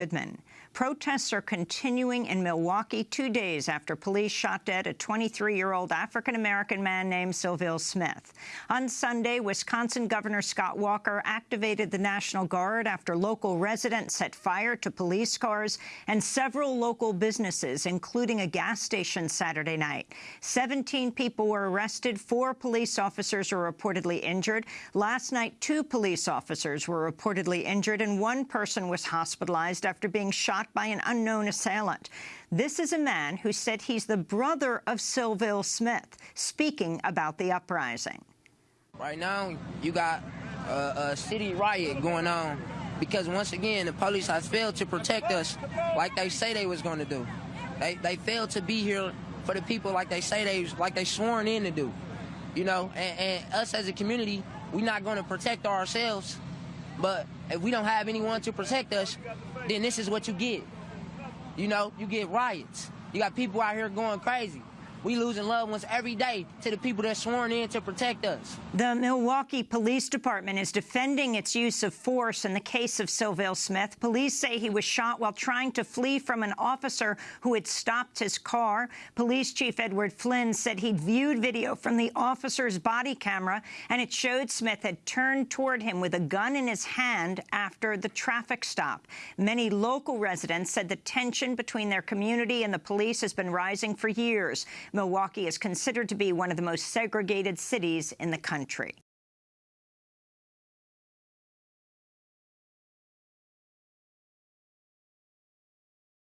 Goodman. Protests are continuing in Milwaukee two days after police shot dead a 23-year-old African-American man named Sylville Smith. On Sunday, Wisconsin Governor Scott Walker activated the National Guard after local residents set fire to police cars and several local businesses, including a gas station Saturday night. 17 people were arrested. Four police officers were reportedly injured. Last night, two police officers were reportedly injured, and one person was hospitalized after being shot by an unknown assailant. This is a man who said he's the brother of Sylville Smith, speaking about the uprising. Right now, you got a, a city riot going on because, once again, the police has failed to protect us like they say they was going to do. They, they failed to be here for the people like they say they like they sworn in to do. You know, and, and us as a community, we're not going to protect ourselves but if we don't have anyone to protect us, then this is what you get. You know, you get riots. You got people out here going crazy. We losing loved ones every day to the people that sworn in to protect us. The Milwaukee Police Department is defending its use of force in the case of Sylville Smith. Police say he was shot while trying to flee from an officer who had stopped his car. Police Chief Edward Flynn said he'd viewed video from the officer's body camera, and it showed Smith had turned toward him with a gun in his hand after the traffic stop. Many local residents said the tension between their community and the police has been rising for years. Milwaukee is considered to be one of the most segregated cities in the country.